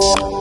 you.